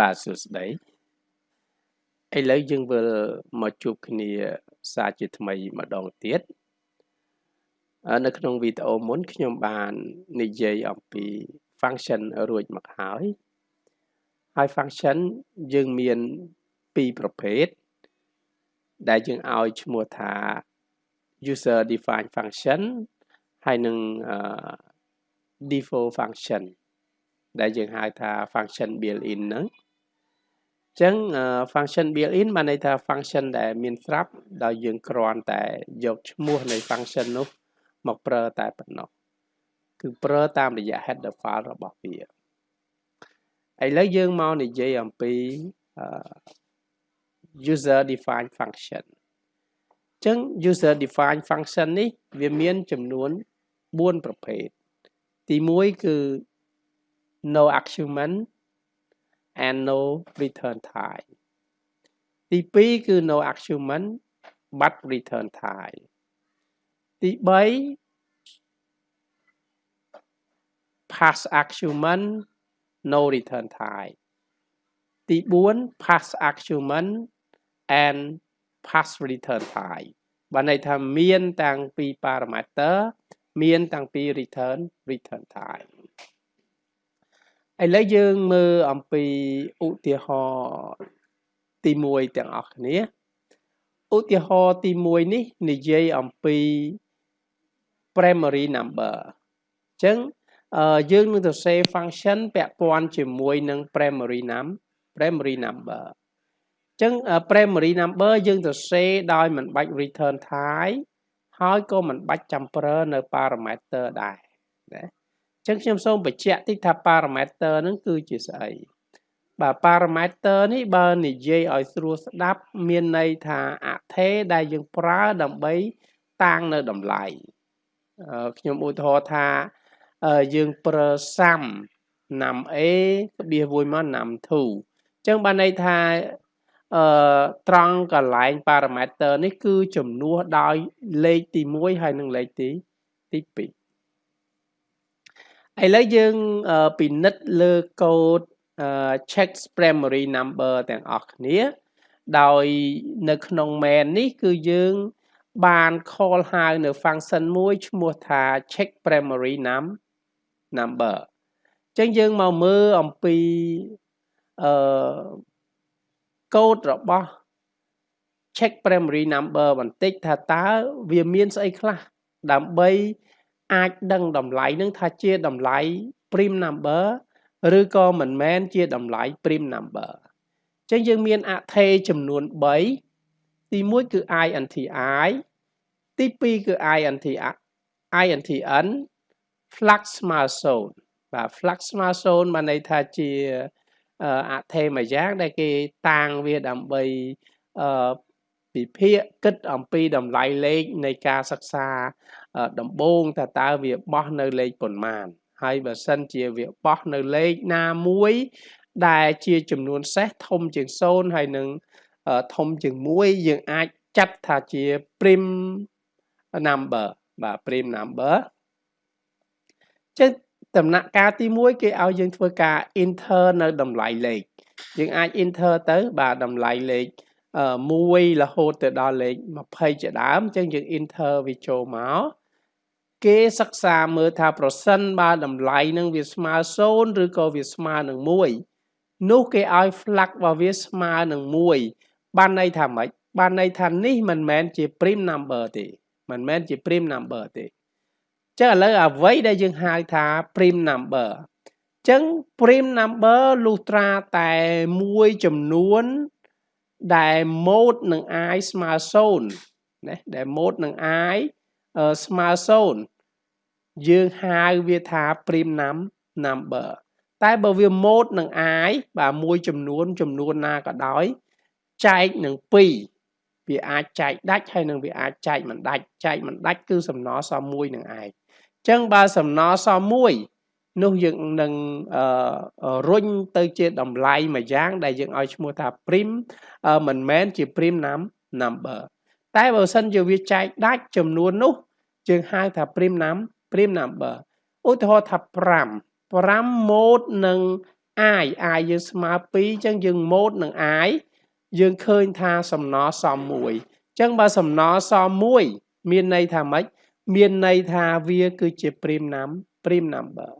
បាទសួស្តីឥឡូវយើងវិលមកជួបគ្នាសារជាថ្មីម្ដងទៀតនៅក្នុងវីដេអូមុនខ្ញុំបាននិយាយអំពី function រួចមកហើយហើយ function យើងមានពីរប្រភេទដែលយើងឲ្យឈ្មោះថា user defined function ហើយនឹង default function ដែលយើងហៅថា function built in ហ្នឹង ចឹង function built in បានន័យថា function ដែលមានស្រាប់ដោយយើងគ្រាន់តែយកឈ្មោះនៃ function នោះ មកប្រើតែប៉ុណ្ណោះគឺប្រើតាមរយៈ header file របស់វាឥឡូវយើងមកនិយាយអំពី user defined function ចឹង user defined function នេះ វាមានចំនួន4ប្រភេទទី1គឺ no argument and no return type ទី2គឺ no argument but return type ទី3 pass argument no return type ទី4 pass argument and pass return type បានន័យថាមាន តាំងពី parameter មាន តាំងពី return return type ឥឡូវយើងមើលអំពីឧទាហរណ៍ទី1ទាំងអស់គ្នាឧទាហរណ៍ទី1នេះនិយាយអំពី primary number អញ្ចឹងយើងនឹងទៅសេ function ពាក់ព័ន្ធជាមួយនឹង primary num primary number អញ្ចឹង primary number យើងទៅសេដោយមិនបាច់ return type ហើយក៏មិនបាច់ចាំប្រើនៅ parameter ដែរណា ចឹងខ្ញុំសូមបញ្ជាក់តិចថា parameter ហ្នឹងគឺជាស្អីបាទ parameter នេះបើនិយាយឲ្យស្រួលស្ដាប់ មានន័យថាអថេដែលយើងប្រើដើម្បីតាំងនៅតម្លៃខ្ញុំឧទាហរណ៍ថាយើងប្រើសាំណាំ A ក្បៀសមួយមកណាំ2អញ្ចឹងបានន័យថាអឺត្រង់កន្លែង parameter នេះគឺចំនួនដោយលេខទី1ហើយនិងលេខទីទី2 ឥឡូវយើងពិនិត្យលើកូដ check primary number ទាំងអស់គ្នា ដោយនៅក្នុង main នេះគឺយើងបាន call ហៅនៅ function មួយឈ្មោះថា check primary num number អញ្ចឹងយើងមកមើលអំពីអឺកូដរបស់ check primary number បន្តិចថាតើវាមានស្អីខ្លះដើម្បី អាចដឹងតម្លៃនឹងថាជាតម្លៃ prim number ឬក៏មិនមែនជាតម្លៃ prim number អញ្ចឹងយើងមានអថេចំនួន3ទី1គឺ INTI ទី2គឺ INT INTN flux ស្មើ0បាទ flux ស្មើ0បានន័យថាជាអថេមួយយ៉ាងដែលគេតាំងវាដើម្បីអឺ ពិភាក្សាគិតអំពីតម្លៃលេខនៃការសិក្សាដំបូងថាតើវាបោះនៅលេខប៉ុន្មាន ហើយបើសិនជាវាបោះនៅលេខណាមួយ ដែលជាចំនួនសេសធំជាង0ហើយនឹងធំជាង1យើងអាចចាត់ថាជា prim number បាទ prim number ចឹងដំណាក់កាលទី1គេឲ្យយើងធ្វើការ enter នៅតម្លៃលេខយើងអាច enter ទៅបាទតម្លៃលេខ 1រហូតទៅដល់លេខ20ជាដើមអញ្ចឹងយើង enter វាចូលមកគេសិក្សាមើលថាប្រសិនបើតម្លៃនឹងវាស្មើ0ឬក៏វាស្មើនឹង1នោះគេឲ្យ flag របស់វាស្មើនឹង1បានន័យថាម៉េចបានន័យថានេះមិនមែនជា prim number ទេមិនមែនជា prim number ទេចឹងឥឡូវអ្វីដែលយើងហៅថា prim number ចឹង prim number លុះត្រាតែមួយចំនួន ដែល mode នឹង i ស្មើ0ណាដែល mode នឹង i ស្មើ0យើងហៅវាថា prim num number តែបើវា mode នឹង i បាទមួយចំនួនចំនួនណាក៏ដោយចែកនឹង2វាអាចចែកដាច់ហើយនឹងវាអាចចែកមិនដាច់ចែកមិនដាច់គឺសំណល់សម1នឹងឯងអញ្ចឹងបើសំណល់សម1 នោះយើងនឹងរុញទៅជាតម្លៃមួយយ៉ាងដែលយើងឲ្យឈ្មោះថា prim មិនមែនជា prim num number តែបើសិនជាវាចែកដាច់ចំនួននោះយើងហៅថា prim num prim number ឧទាហរណ៍ថា5 5 mode នឹង i i យើងស្មើ2អញ្ចឹងយើងម៉ូតនឹង i យើងឃើញថាសំណល់សម1អញ្ចឹងបើសំណល់សម1មានន័យថាម៉េចមានន័យថាវាគឺជា prime num prime number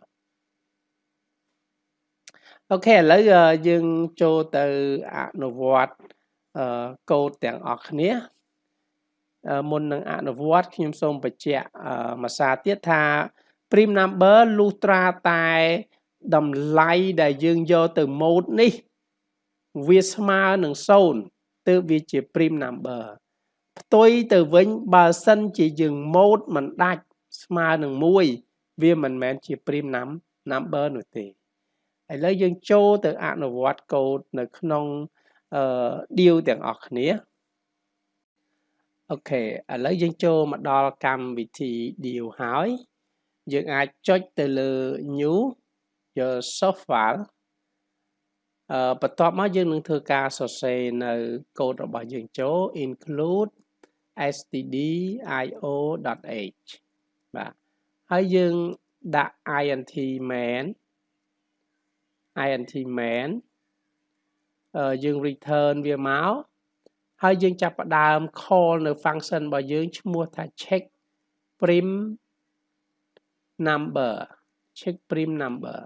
អូខេឥឡូវយើងចូលទៅអនុវត្តកូដទាំងអស់គ្នាមុននឹងអនុវត្តខ្ញុំសូមបញ្ជាក់មួយសារទៀតថា prime number លុះត្រាតែតម្លៃដែលយើងយកទៅម៉ូតនេះ វាស្មើនឹង0ទើបវាជា prime number ផ្ទុយទៅវិញបើសិនជាយើងម៉ូតមិនដាច់ស្មើនឹង1វាមិនមែនជា prime number នោះទេ ឥឡូវយើងចូលទៅអនុវត្តកូដនៅក្នុងអឺ deal ទាំងអស់គ្នាអូខេឥឡូវយើងចូលមកដល់កម្មវិធី deal ហើយយើងអាចចុចទៅលើ new យក soft file អឺបន្ទាប់មកយើងនឹងធ្វើការសរសេរនៅកូដរបស់យើងចូល include stdio.h បាទហើយយើងដាក់ int main int main អឺយើង return វាមកហើយយើងចាប់ផ្ដើម call នៅ function របស់យើងឈ្មោះថា check prim number check prim number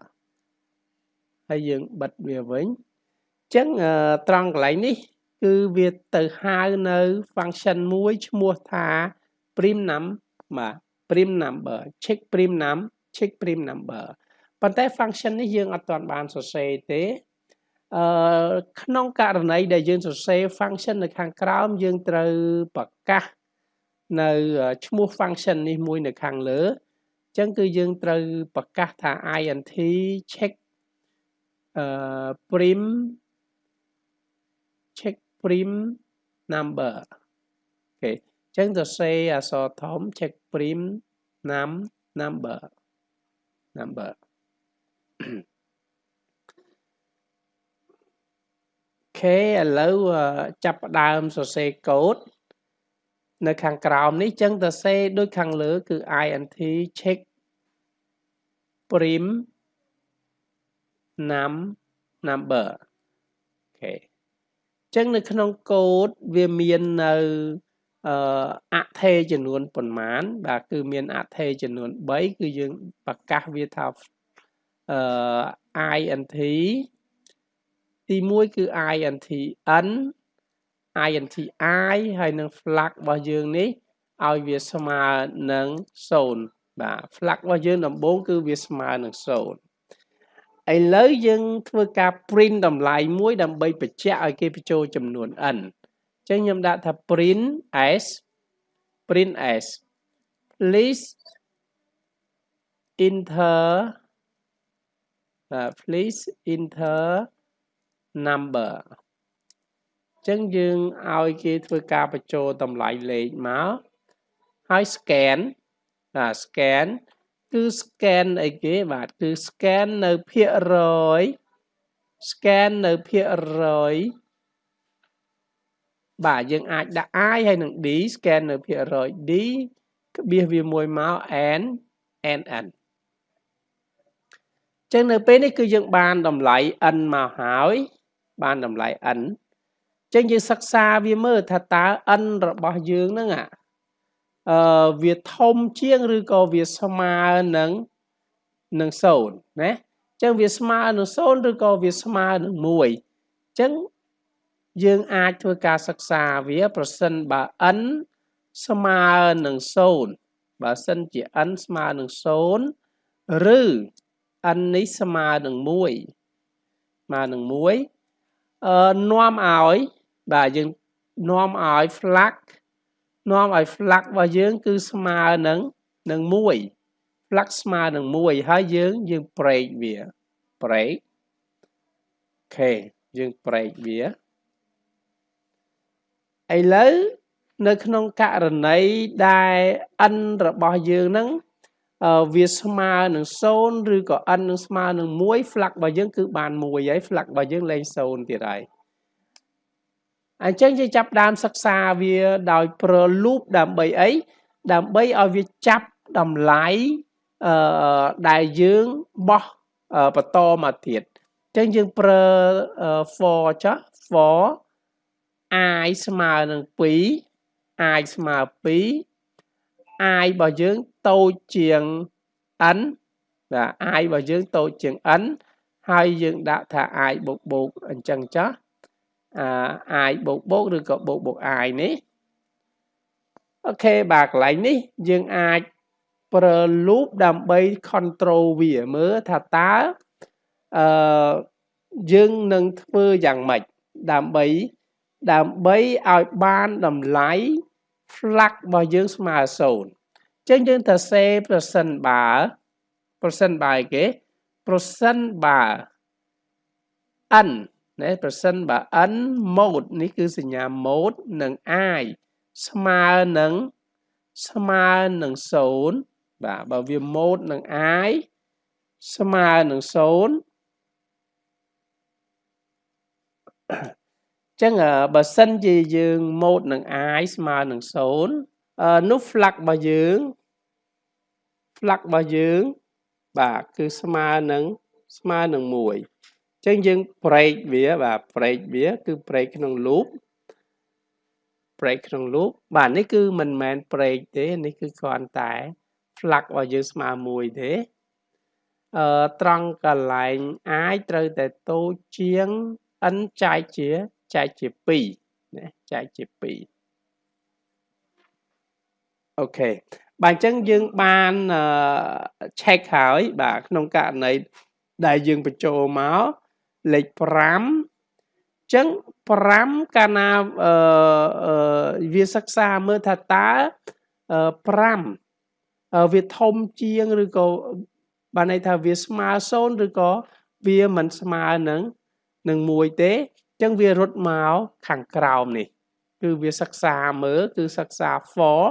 ហើយយើងបិទវាវិញអញ្ចឹងត្រង់កន្លែងនេះ គឺវាទៅហៅនៅ function មួយឈ្មោះថា prim num បាទ prim number check prim num check prim number ប៉ុន្តែ function នេះយើងអត់ទាន់បានសរសេរទេអឺក្នុងករណីដែលយើងសរសេរ function នៅខាងក្រោមយើងត្រូវប្រកាសនៅឈ្មោះ function នេះមួយនៅខាងលើអញ្ចឹងគឺយើងត្រូវប្រកាសថា int check អឺ prim check prim number អូខេអញ្ចឹងសរសេរអក្សរធំ check prim num number number ខេឥឡូវចាប់ផ្ដើមសរសេរកូដនៅខាងក្រោមនេះចឹងសរសេរដូចខាងលើគឺ int check prim num number អូខេចឹងនៅក្នុងកូដវាមាននៅអឺអថេចំនួនប៉ុន្មាន បាទគឺមានអថេចំនួន3គឺយើងប្រកាសវាថា អឺ int ទី1គឺ int n int i ហើយនឹង flag របស់យើងនេះឲ្យវាស្មើនឹង0បាទ flag របស់យើងដំបូងគឺវាស្មើនឹង0ឥឡូវយើងធ្វើការ print តម្លៃមួយដើម្បីបញ្ជាក់ឲ្យគេបញ្ចូលចំនួន n អញ្ចឹងខ្ញុំដាក់ថា print s print s please enter please enter number អញ្ចឹងយើងឲ្យគេធ្វើការបញ្ចូលតម្លៃលេខមកហើយ scan បាទ scan គឺ scan អីគេបាទគឺ scan នៅភាគរយ scan នៅភាគរយបាទយើងអាចដាក់ i ហើយនឹង d scan នៅភាគរយ d ក្បៀសវាមួយមក n n n ចឹងនៅពេលនេះគឺយើងបានតម្លៃ n មកហើយ បានតម្លៃ n ចឹងយើងសិក្សាវាមើលថាតើ n របស់យើងហ្នឹងអាអឺវាធំជាងឬក៏វាស្មើនឹងនឹង0ណាចឹងវាស្មើនឹង0ឬក៏វាស្មើនឹង1ចឹងយើងអាចធ្វើការសិក្សាវា ប្រសិនបើ n ស្មើនឹង0បើសិនជា n ស្មើនឹង0ឬ n នេះស្មើនឹង1ស្មើនឹង1អឺនាំឲ្យបាទយើងនាំឲ្យ flag នាំឲ្យ flag របស់យើង គឺស្មើនឹងនឹង1 flag ស្មើនឹង1ហើយយើងយើង break វា break អូខេយើង break វាឥឡូវនៅក្នុងករណីដែល n របស់យើងហ្នឹង វាស្មើនឹង0ឬក៏ n នឹងស្មើនឹង1 flag របស់យើងគឺបាន1ហើយ flag របស់យើងលែង0ទៀតហើយអញ្ចឹងយើងចាប់ដើមសិក្សាវាដោយប្រើ loop ដើម្បីអីដើម្បីឲ្យវាចាប់តម្លៃអឺដែលយើងបោះបន្តមកទៀតចឹងយើងប្រើ for ចុះ for i ស្មើនឹង2 i ស្មើ2 i របស់យើង តូចជាង n បាទ i របស់យើងតូចជាង n ហើយយើងដាក់ថា i បូកបូកអញ្ចឹងចុះអា i បូកបូកឬក៏បូកបូក i នេះអូខេបាទកន្លែងនេះយើងអាចប្រើ loop ដើម្បី control វាមើលថាតើអឺយើងនឹងធ្វើយ៉ាងម៉េចដើម្បីដើម្បីឲ្យបានតម្លៃ flag របស់យើងស្មើ0អញ្ចឹងយើងត្រូវ say percent បើ percent បើគេ percent បើ n ណា percent បើ n mode នេះគឺសញ្ញា mode និង i ស្មើនឹងស្មើនឹង0បាទបើវា mode នឹង i ស្មើនឹង0ចឹងបើសិនជាយើងម៉ូតនឹង i ស្មើនឹង0 នោះ flag របស់យើង flag របស់យើង បាទគឺស្មើនឹងស្មើនឹង1ចឹងយើង break វាបាទ break វា គឺ break ក្នុង loop break ក្នុង loop បាទនេះគឺមិនមែន break ទេនេះគឺគ្រាន់តែ flag របស់យើងស្មើ1ទេអឺត្រង់កន្លែង i ត្រូវតែតូចជាង n ចែកជាចែកជា2ណាចែកជា2 អូខេបាទអញ្ចឹងយើងបាន check ហើយបាទក្នុងករណីដែលយើងបញ្ចូលមកលេខ5ចឹង5កាលណាអឺវាសិក្សាមើលថាតើ5វាធំជាងឬក៏បានន័យថាវាស្មើ0ឬក៏វាមិនស្មើនឹងនឹង1ទេចឹងវារត់មកខាងក្រោមនេះ គឺវាសិក្សាមើលគឺសិក្សា for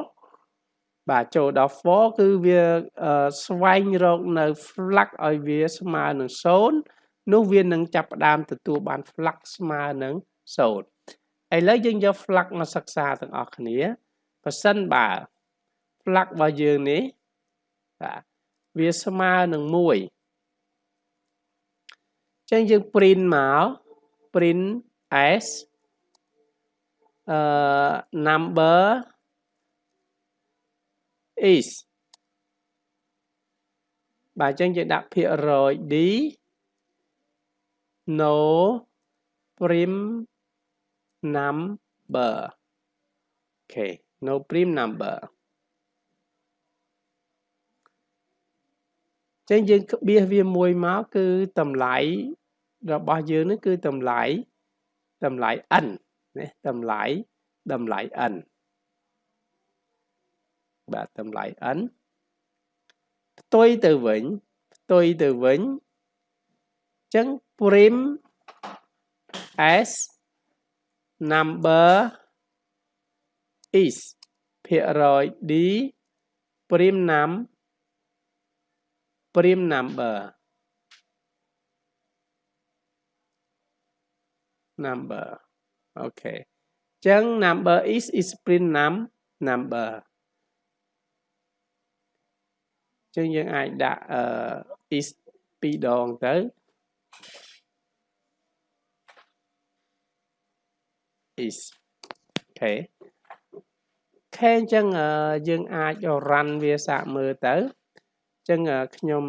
បាទចូលដល់ for គឺវាស្វែងរកនៅ flux ឲ្យវាស្មើនឹង0នោះវានឹងចាប់ផ្ដើមទទួលបាន flux ស្មើនឹង0ឥឡូវយើងយក flux មកសិក្សាទាំងអស់គ្នាប៉ះសិនបើ flux របស់យើងនេះបាទវាស្មើនឹង1ចឹងយើង print មក print as uh, number is បាទអញ្ចឹងយើងដាក់ភាគរយ d no prim number អូខេ no prim number ចឹងយើងក្បៀសវាមួយមកគឺតម្លៃរបស់យើងនេះគឺតម្លៃតម្លៃ n ណាតម្លៃតម្លៃ n បាទតម្លៃ n ផ្ទុយទៅវិញផ្ទុយទៅវិញអញ្ចឹង prim s number is ភាគរយ d prim num prim number number អូខេអញ្ចឹង number is is print num number អញ្ចឹងយើងអាចដាក់អឺ is ពីរដងទៅ is អូខេខេអញ្ចឹងយើងអាច run វាសាកមើលទៅអញ្ចឹងខ្ញុំ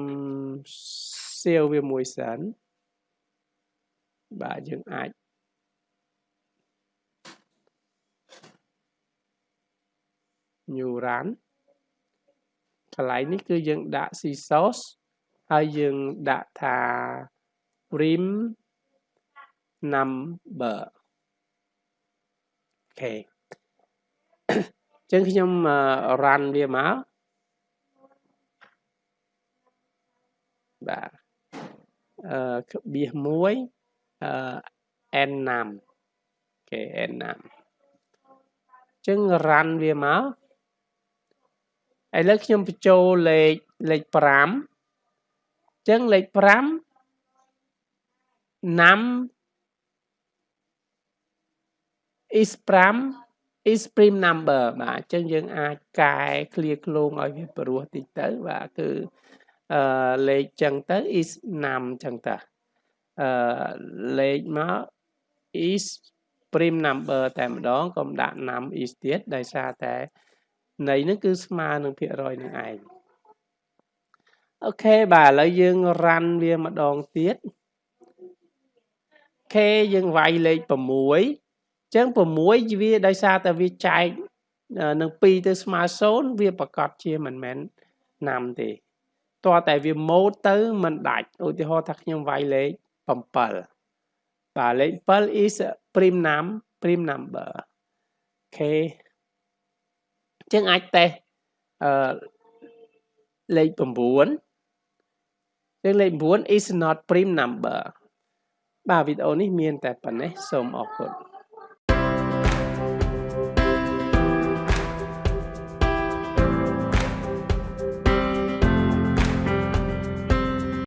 សៀវវាមួយសិនបាទយើងអាច new run កន្លែងនេះគឺយើងដាក់ c source ហើយយើងដាក់ថា prim number អូខេចឹងខ្ញុំ run វាមកបាទអឺក្បៀសមួយអឺ n 5អូខេ n 5ចឹង run វាមក ឥឡូវខ្ញុំបញ្ចូលលេខលេខ5អញ្ចឹងលេខ5 num is 5 is prime number បាទអញ្ចឹងយើងអាចកែ clear ឃ្លោងឲ្យវាព្រោះតិចទៅបាទគឺអឺលេខចឹងទៅ is num ចឹងតាអឺលេខមក is prime number តែម្ដងកុំដាក់ num is ទៀតដោយសារតែ ន័យនឹងគឺស្មើនឹងភាគរយនឹងឯងអូខេបាទឥឡូវយើង run វាម្ដងទៀត k យើងវាយលេខ6អញ្ចឹង6វាដោយសារតែវាចែកនឹង2ទៅស្មើ0វាប្រកាសជាមិនមែនណាំទេតោះតែវាម៉ូតទៅមិនដាច់ឧទាហរណ៍ថាខ្ញុំវាយលេខ7បាទលេខ7 is prime num prime number អូ ខេចឹងអាចតេស្តអឺលេខ9ចឹងលេខ9 is not prime number បាទវីដេអូនេះមានតែប៉ុណ្ណេះសូមអរគុណ